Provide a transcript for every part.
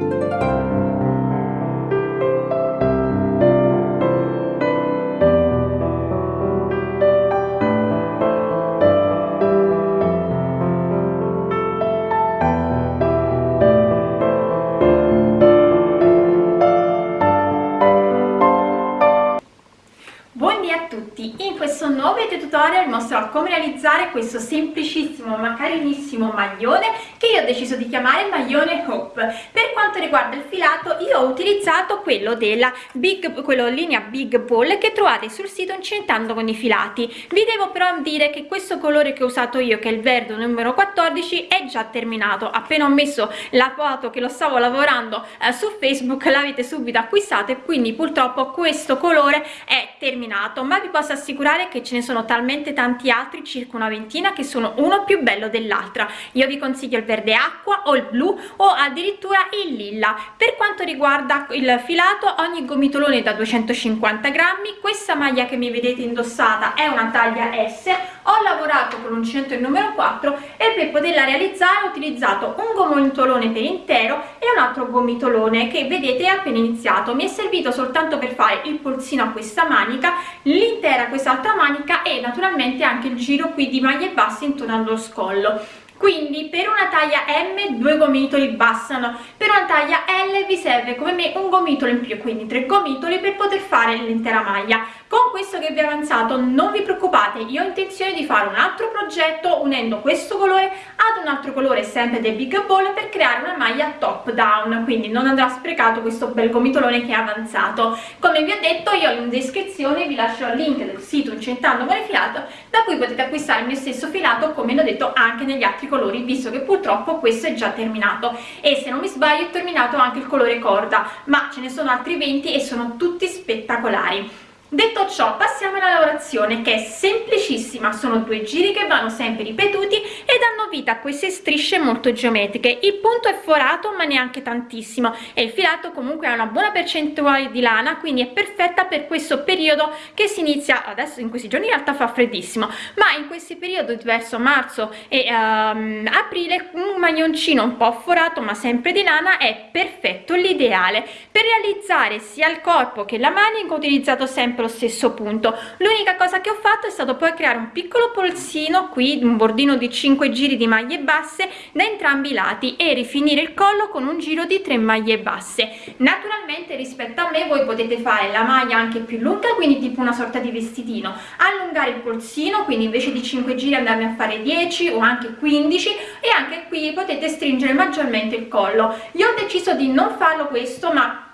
tutorial mostrerò come realizzare questo semplicissimo ma carinissimo maglione che io ho deciso di chiamare maglione Hope. Per quanto riguarda il filato io ho utilizzato quello della Big, quello linea Big Ball che trovate sul sito incentando con i filati. Vi devo però dire che questo colore che ho usato io, che è il verde numero 14, è già terminato. Appena ho messo la foto che lo stavo lavorando eh, su Facebook l'avete subito acquistato e quindi purtroppo questo colore è terminato, ma vi posso assicurare che ce ne sono talmente tanti altri, circa una ventina, che sono uno più bello dell'altra. Io vi consiglio il verde acqua o il blu o addirittura il lilla. Per quanto riguarda il filato, ogni gomitolone da 250 grammi, questa maglia che mi vedete indossata è una taglia S, ho lavorato con l'uncinetto il numero 4 e per poterla realizzare ho utilizzato un gomitolone per intero e un altro gomitolone che vedete è appena iniziato. Mi è servito soltanto per fare il polsino a questa manica, l'intera quest'altra manica e naturalmente anche il giro qui di maglie basse intorno allo scollo. Quindi per una taglia M due gomitoli bastano. Per una taglia L vi serve come me un gomitolo in più quindi tre gomitoli per poter fare l'intera maglia questo che vi ho avanzato non vi preoccupate io ho intenzione di fare un altro progetto unendo questo colore ad un altro colore sempre del big ball per creare una maglia top down quindi non andrà sprecato questo bel gomitolone che è avanzato. Come vi ho detto io in descrizione vi lascio il link del sito incentando con il filato da cui potete acquistare il mio stesso filato come l'ho detto anche negli altri colori visto che purtroppo questo è già terminato. E se non mi sbaglio è terminato anche il colore corda ma ce ne sono altri 20 e sono tutti spettacolari Detto ciò, passiamo alla lavorazione che è semplicissima, sono due giri che vanno sempre ripetuti vita a queste strisce molto geometriche. Il punto è forato ma neanche tantissimo e il filato comunque ha una buona percentuale di lana, quindi è perfetta per questo periodo che si inizia, adesso in questi giorni in realtà fa freddissimo, ma in questi periodi verso marzo e um, aprile un maglioncino un po' forato ma sempre di lana è perfetto, l'ideale. Per realizzare sia il corpo che la manica ho utilizzato sempre lo stesso punto l'unica cosa che ho fatto è stato poi creare un piccolo polsino qui un bordino di 5 giri di maglie basse da entrambi i lati e rifinire il collo con un giro di 3 maglie basse. Naturalmente rispetto a me voi potete fare la maglia anche più lunga quindi tipo una sorta di vestitino. Allungare il polsino quindi invece di 5 giri andarne a fare 10 o anche 15 e anche qui potete stringere maggiormente il collo. Io ho deciso di non farlo questo ma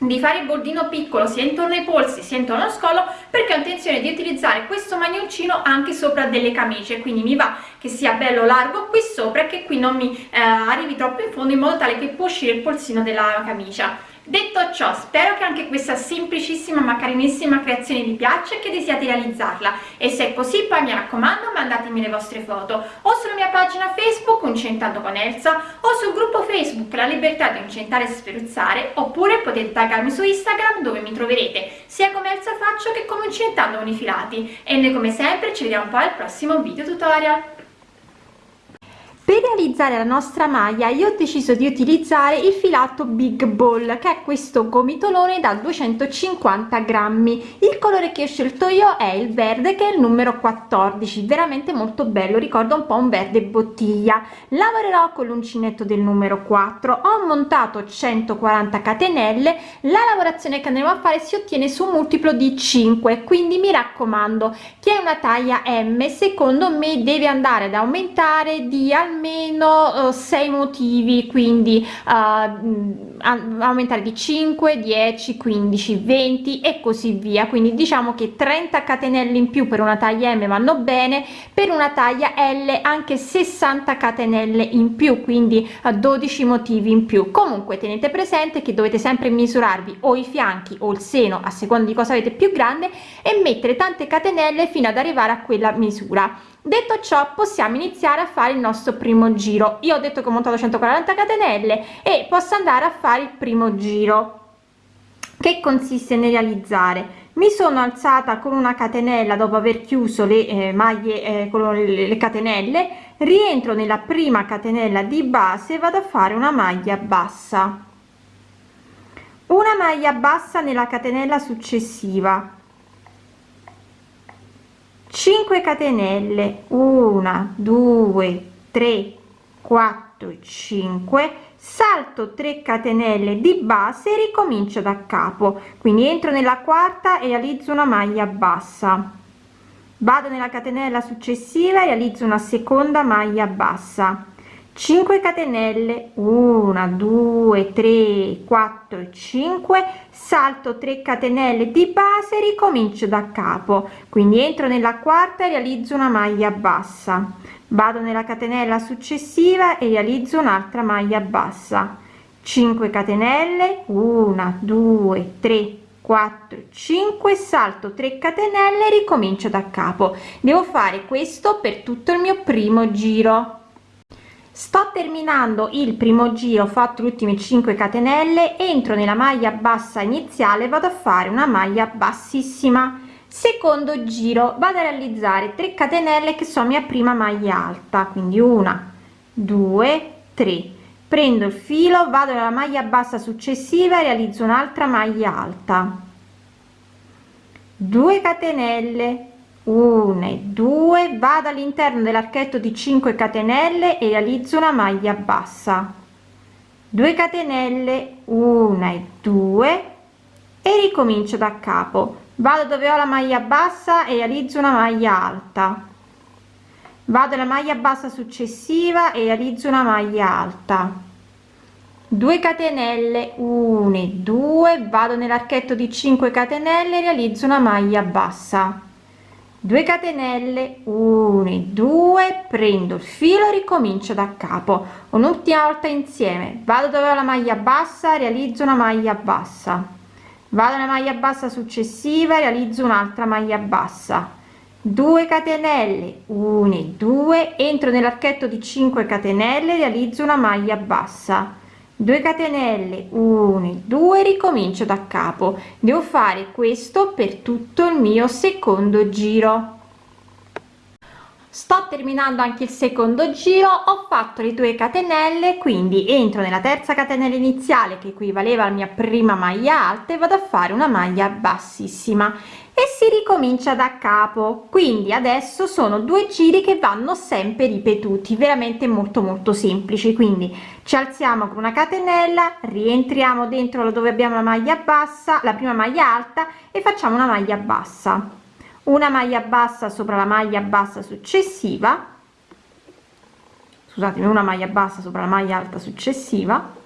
di fare il bordino piccolo sia intorno ai polsi sia intorno allo scollo perché ho intenzione di utilizzare questo maglioncino anche sopra delle camicie. Quindi mi va che sia bello largo qui sopra e che qui non mi eh, arrivi troppo in fondo in modo tale che può uscire il polsino della camicia detto ciò spero che anche questa semplicissima ma carinissima creazione vi piaccia e che desiate realizzarla. E se è così poi mi raccomando mandatemi le vostre foto o sulla mia pagina facebook Incentando con Elsa o sul gruppo facebook La Libertà di Incentare e Sferuzzare oppure potete taggarmi su Instagram dove mi troverete sia come Elsa Faccio che come Incentando con i filati. E noi come sempre ci vediamo poi al prossimo video tutorial per realizzare la nostra maglia io ho deciso di utilizzare il filato big ball che è questo gomitolone da 250 grammi. Il colore che ho scelto io è il verde che è il numero 14 veramente molto bello ricorda un po un verde bottiglia. Lavorerò con l'uncinetto del numero 4 ho montato 140 catenelle. La lavorazione che andremo a fare si ottiene su un multiplo di 5 quindi mi raccomando che è una taglia m secondo me deve andare ad aumentare di almeno almeno uh, sei motivi quindi uh, aumentare di 5 10 15 20 e così via. Quindi diciamo che 30 catenelle in più per una taglia m vanno bene per una taglia l anche 60 catenelle in più quindi uh, 12 motivi in più. Comunque tenete presente che dovete sempre misurarvi o i fianchi o il seno a seconda di cosa avete più grande e mettere tante catenelle fino ad arrivare a quella misura detto ciò possiamo iniziare a fare il nostro primo giro. Io ho detto che ho montato 140 catenelle e posso andare a fare il primo giro. Che consiste nel realizzare? Mi sono alzata con una catenella dopo aver chiuso le eh, maglie eh, con le, le catenelle rientro nella prima catenella di base vado a fare una maglia bassa. Una maglia bassa nella catenella successiva 5 catenelle. 1 2 3 4 5 salto 3 catenelle di base ricomincio da capo. Quindi entro nella quarta e realizzo una maglia bassa. Vado nella catenella successiva e realizzo una seconda maglia bassa 5 catenelle 1 2 3 4 5 salto 3 catenelle di base ricomincio da capo. Quindi entro nella quarta e realizzo una maglia bassa. Vado nella catenella successiva e realizzo un'altra maglia bassa. 5 catenelle 1 2 3 4 5 salto 3 catenelle ricomincio da capo. Devo fare questo per tutto il mio primo giro sto terminando il primo giro fatto gli ultimi 5 catenelle entro nella maglia bassa iniziale vado a fare una maglia bassissima. Secondo giro vado a realizzare 3 catenelle che sono mia prima maglia alta quindi una due tre. Prendo il filo vado nella maglia bassa successiva e realizzo un'altra maglia alta. 2 catenelle 1 e 2 vado all'interno dell'archetto di 5 catenelle e realizzo una maglia bassa. 2 catenelle 1 e 2 e ricomincio da capo. Vado dove ho la maglia bassa e realizzo una maglia alta. Vado alla maglia bassa successiva e realizzo una maglia alta. 2 catenelle 1 e 2 vado nell'archetto di 5 catenelle e realizzo una maglia bassa 2 catenelle 1 2 prendo. Il filo ricomincio da capo. Un'ultima volta insieme. Vado dove ho la maglia bassa realizzo una maglia bassa. Vado alla maglia bassa successiva realizzo un'altra maglia bassa. 2 catenelle 1 2 entro nell'archetto di 5 catenelle realizzo una maglia bassa 2 catenelle 1 2 ricomincio da capo. Devo fare questo per tutto il mio secondo giro. Sto terminando anche il secondo giro ho fatto le 2 catenelle quindi entro nella terza catenella iniziale che equivaleva alla mia prima maglia alta e vado a fare una maglia bassissima e si ricomincia da capo. Quindi adesso sono due giri che vanno sempre ripetuti veramente molto molto semplici. Quindi ci alziamo con una catenella rientriamo dentro dove abbiamo la maglia bassa la prima maglia alta e facciamo una maglia bassa. Una maglia bassa sopra la maglia bassa successiva. Scusatemi una maglia bassa sopra la maglia alta successiva.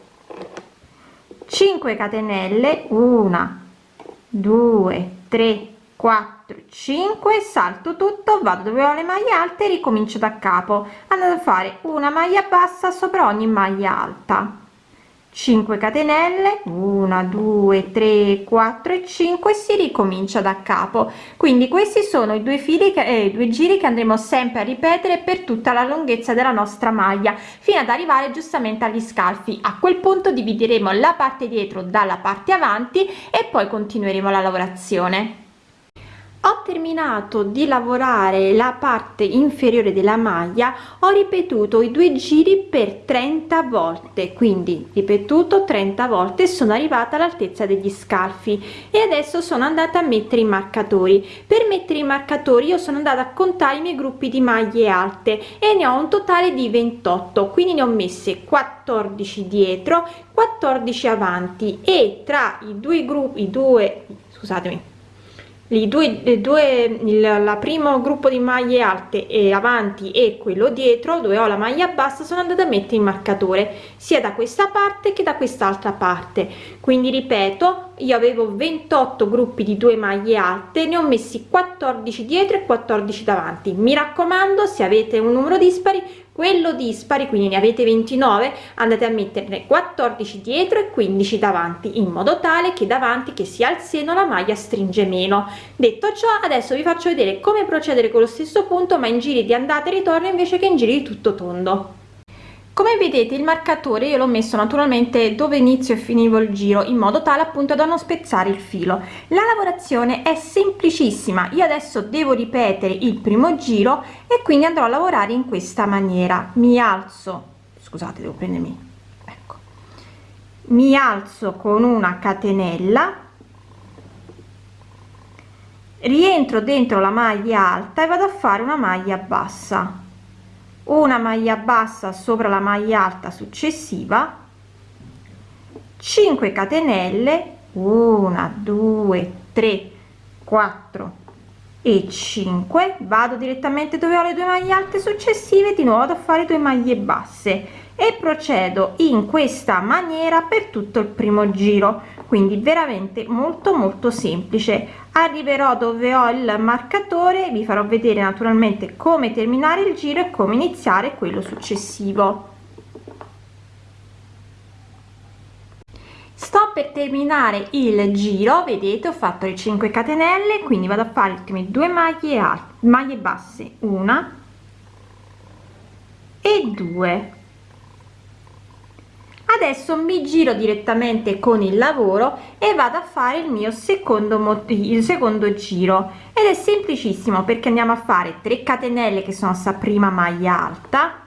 5 catenelle. 1 2 3 4 5 salto tutto vado dove ho le maglie alte ricomincio da capo. Andando a fare una maglia bassa sopra ogni maglia alta. 5 catenelle 1 2 3 4 e 5 si ricomincia da capo. Quindi questi sono i due fili che eh, due giri che andremo sempre a ripetere per tutta la lunghezza della nostra maglia fino ad arrivare giustamente agli scalfi. A quel punto divideremo la parte dietro dalla parte avanti e poi continueremo la lavorazione ho terminato di lavorare la parte inferiore della maglia ho ripetuto i due giri per 30 volte quindi ripetuto 30 volte sono arrivata all'altezza degli scalfi e adesso sono andata a mettere i marcatori. Per mettere i marcatori io sono andata a contare i miei gruppi di maglie alte e ne ho un totale di 28 quindi ne ho messe 14 dietro 14 avanti e tra i due gruppi i due scusatemi i due, le due il la primo gruppo di maglie alte e avanti e quello dietro dove ho la maglia bassa sono andata a mettere il marcatore sia da questa parte che da quest'altra parte. Quindi ripeto io avevo 28 gruppi di due maglie alte ne ho messi 14 dietro e 14 davanti. Mi raccomando se avete un numero dispari quello dispari quindi ne avete 29 andate a metterne 14 dietro e 15 davanti in modo tale che davanti che sia al seno la maglia stringe meno. Detto ciò adesso vi faccio vedere come procedere con lo stesso punto ma in giri di andata e ritorno invece che in giri di tutto tondo come vedete il marcatore io l'ho messo naturalmente dove inizio e finivo il giro in modo tale appunto da non spezzare il filo. La lavorazione è semplicissima. Io adesso devo ripetere il primo giro e quindi andrò a lavorare in questa maniera. Mi alzo scusate devo prendermi ecco. Mi alzo con una catenella rientro dentro la maglia alta e vado a fare una maglia bassa una maglia bassa sopra la maglia alta successiva 5 catenelle 1 2 3 4 e 5 vado direttamente dove ho le due maglie alte successive di nuovo vado a fare due maglie basse e procedo in questa maniera per tutto il primo giro quindi veramente molto molto semplice. Arriverò dove ho il marcatore vi farò vedere naturalmente come terminare il giro e come iniziare quello successivo. Sto per terminare il giro vedete ho fatto le 5 catenelle quindi vado a fare le ultime due maglie alte maglie basse una e due adesso mi giro direttamente con il lavoro e vado a fare il mio secondo il secondo giro. Ed è semplicissimo perché andiamo a fare 3 catenelle che sono sta prima maglia alta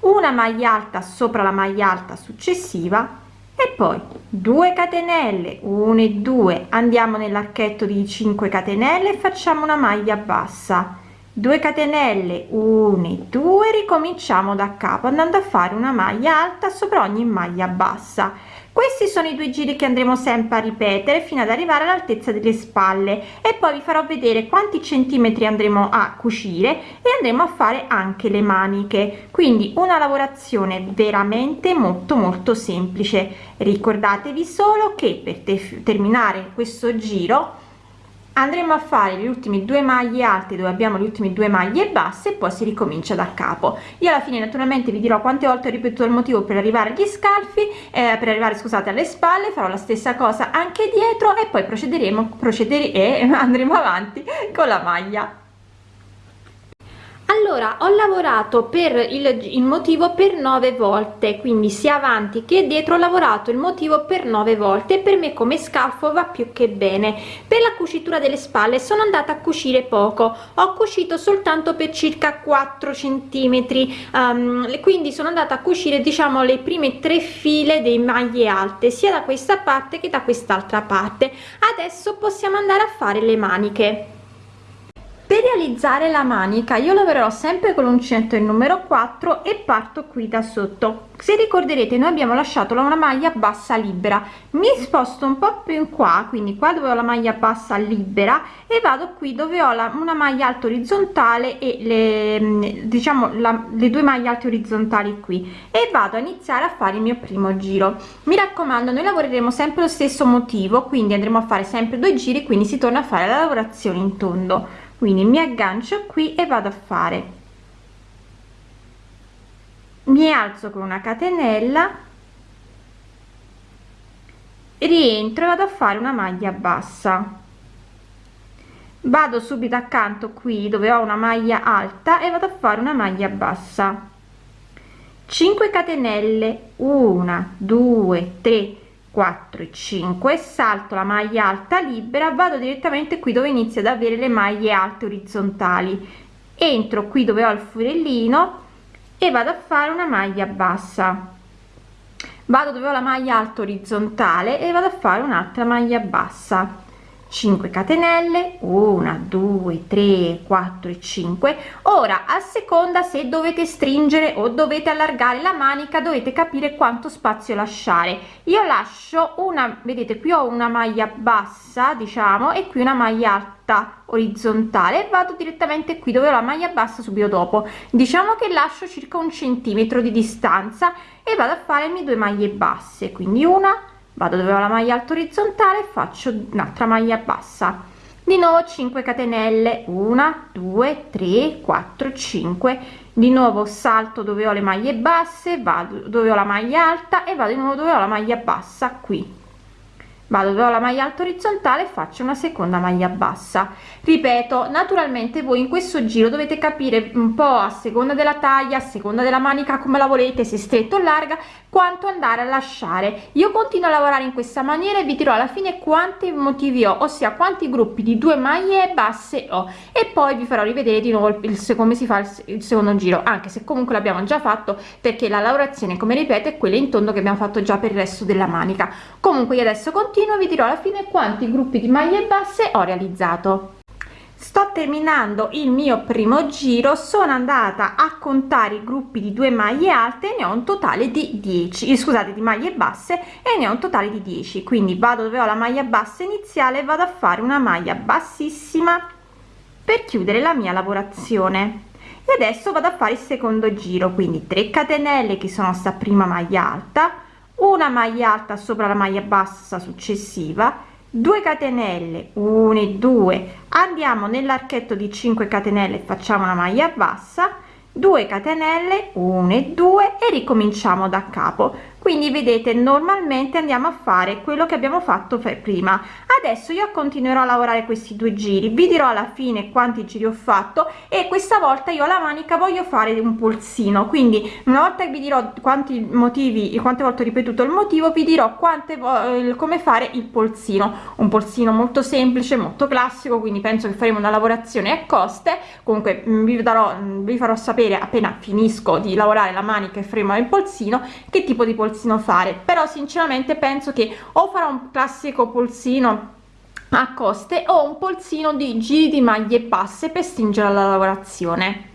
una maglia alta sopra la maglia alta successiva e poi 2 catenelle 1 e 2 andiamo nell'archetto di 5 catenelle e facciamo una maglia bassa 2 catenelle 1 e 2 ricominciamo da capo andando a fare una maglia alta sopra ogni maglia bassa. Questi sono i due giri che andremo sempre a ripetere fino ad arrivare all'altezza delle spalle. E poi vi farò vedere quanti centimetri andremo a cucire e andremo a fare anche le maniche. Quindi una lavorazione veramente molto molto semplice. Ricordatevi solo che per te terminare questo giro andremo a fare gli ultimi due maglie alte dove abbiamo le ultime due maglie basse e poi si ricomincia da capo. Io alla fine naturalmente vi dirò quante volte ho ripetuto il motivo per arrivare agli scalfi eh, per arrivare scusate alle spalle farò la stessa cosa anche dietro e poi procederemo procedere e andremo avanti con la maglia allora ho lavorato per il, il motivo per nove volte quindi sia avanti che dietro ho lavorato il motivo per nove volte per me come scalfo va più che bene. Per la cucitura delle spalle sono andata a cucire poco ho cucito soltanto per circa 4 centimetri um, quindi sono andata a cucire diciamo le prime tre file dei maglie alte sia da questa parte che da quest'altra parte. Adesso possiamo andare a fare le maniche per realizzare la manica io lavorerò sempre con l'uncinetto il numero 4 e parto qui da sotto. Se ricorderete noi abbiamo lasciato una maglia bassa libera. Mi sposto un po più in qua quindi qua dove ho la maglia bassa libera e vado qui dove ho la, una maglia alta orizzontale e le diciamo la, le due maglie alte orizzontali qui. E vado a iniziare a fare il mio primo giro. Mi raccomando noi lavoreremo sempre lo stesso motivo quindi andremo a fare sempre due giri quindi si torna a fare la lavorazione in tondo quindi mi aggancio qui e vado a fare. Mi alzo con una catenella rientro e vado a fare una maglia bassa. Vado subito accanto qui dove ho una maglia alta e vado a fare una maglia bassa. 5 catenelle. 1 2 3 4 e 5 salto la maglia alta libera vado direttamente qui dove inizia ad avere le maglie alte orizzontali. Entro qui dove ho il forellino e vado a fare una maglia bassa. Vado dove ho la maglia alta orizzontale e vado a fare un'altra maglia bassa 5 catenelle 1 2 3 4 e 5 ora a seconda se dovete stringere o dovete allargare la manica dovete capire quanto spazio lasciare. Io lascio una vedete qui ho una maglia bassa diciamo e qui una maglia alta orizzontale. Vado direttamente qui dove ho la maglia bassa subito dopo. Diciamo che lascio circa un centimetro di distanza e vado a fare le mie due maglie basse. Quindi una vado dove ho la maglia alta orizzontale faccio un'altra maglia bassa. Di nuovo 5 catenelle. 1 2 3 4 5 di nuovo salto dove ho le maglie basse vado dove ho la maglia alta e vado di nuovo dove ho la maglia bassa qui vado dove la maglia alta orizzontale e faccio una seconda maglia bassa. Ripeto naturalmente voi in questo giro dovete capire un po a seconda della taglia a seconda della manica come la volete se stretto o larga quanto andare a lasciare. Io continuo a lavorare in questa maniera e vi dirò alla fine quanti motivi ho ossia quanti gruppi di due maglie basse ho. E poi vi farò rivedere di nuovo il come si fa il, il secondo giro anche se comunque l'abbiamo già fatto perché la lavorazione come ripeto è quella in tondo che abbiamo fatto già per il resto della manica. Comunque io adesso continuo continuo vi dirò alla fine quanti gruppi di maglie basse ho realizzato. Sto terminando il mio primo giro sono andata a contare i gruppi di due maglie alte ne ho un totale di 10 eh, scusate di maglie basse e ne ho un totale di 10 quindi vado dove ho la maglia bassa iniziale vado a fare una maglia bassissima per chiudere la mia lavorazione. E adesso vado a fare il secondo giro quindi 3 catenelle che sono sta prima maglia alta una maglia alta sopra la maglia bassa successiva 2 catenelle 1 e 2 andiamo nell'archetto di 5 catenelle facciamo una maglia bassa 2 catenelle 1 e 2 e ricominciamo da capo quindi vedete normalmente andiamo a fare quello che abbiamo fatto per prima. Adesso io continuerò a lavorare questi due giri. Vi dirò alla fine quanti giri ho fatto e questa volta io la manica voglio fare un polsino. Quindi una volta che vi dirò quanti motivi quante volte ho ripetuto il motivo vi dirò quante come fare il polsino. Un polsino molto semplice molto classico quindi penso che faremo una lavorazione a coste. Comunque mm, vi darò mm, vi farò sapere appena finisco di lavorare la manica e faremo il polsino che tipo di polsino polsino fare però sinceramente penso che o farò un classico polsino a coste o un polsino di giri di maglie basse per stringere la lavorazione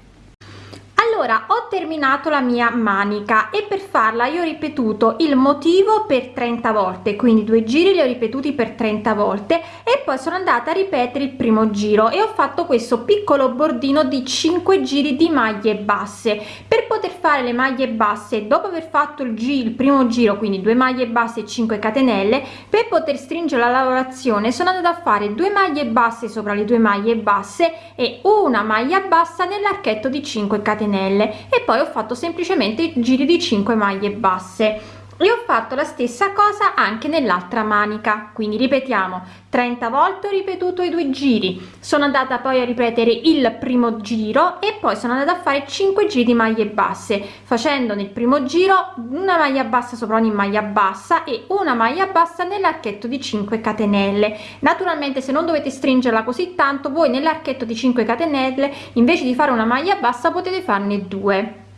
allora ho terminato la mia manica e per farla io ho ripetuto il motivo per 30 volte quindi due giri li ho ripetuti per 30 volte e poi sono andata a ripetere il primo giro e ho fatto questo piccolo bordino di 5 giri di maglie basse. Per poter fare le maglie basse dopo aver fatto il giro il primo giro quindi due maglie basse e 5 catenelle per poter stringere la lavorazione sono andata a fare due maglie basse sopra le due maglie basse e una maglia bassa nell'archetto di 5 catenelle catenelle e poi ho fatto semplicemente giri di 5 maglie basse e ho fatto la stessa cosa anche nell'altra manica. Quindi ripetiamo 30 volte ho ripetuto i due giri. Sono andata poi a ripetere il primo giro e poi sono andata a fare 5 giri di maglie basse facendo nel primo giro una maglia bassa sopra ogni maglia bassa e una maglia bassa nell'archetto di 5 catenelle. Naturalmente se non dovete stringerla così tanto voi nell'archetto di 5 catenelle invece di fare una maglia bassa potete farne due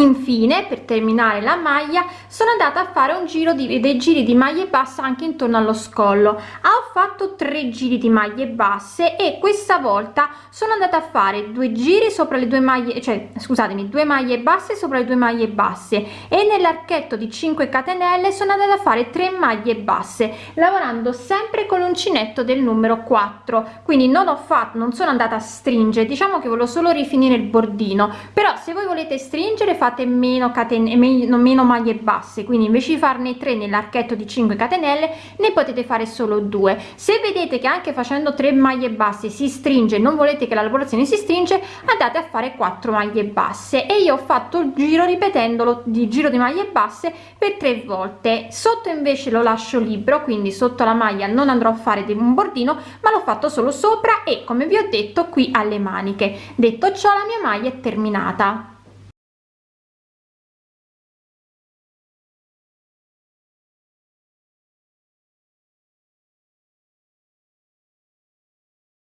infine per terminare la maglia sono andata a fare un giro di dei giri di maglie basse anche intorno allo scollo. Ho fatto tre giri di maglie basse e questa volta sono andata a fare due giri sopra le due maglie cioè scusatemi due maglie basse sopra le due maglie basse. E nell'archetto di 5 catenelle sono andata a fare 3 maglie basse lavorando sempre con l'uncinetto del numero 4 quindi non ho fatto non sono andata a stringere diciamo che volevo solo rifinire il bordino. Però se voi volete stringere fate meno catene meno, meno maglie basse. Quindi invece di farne 3 nell'archetto di 5 catenelle ne potete fare solo due. Se vedete che anche facendo 3 maglie basse si stringe non volete che la lavorazione si stringe andate a fare 4 maglie basse. E io ho fatto il giro ripetendolo di giro di maglie basse per tre volte. Sotto invece lo lascio libero quindi sotto la maglia non andrò a fare un bordino ma l'ho fatto solo sopra e come vi ho detto qui alle maniche. Detto ciò la mia maglia è terminata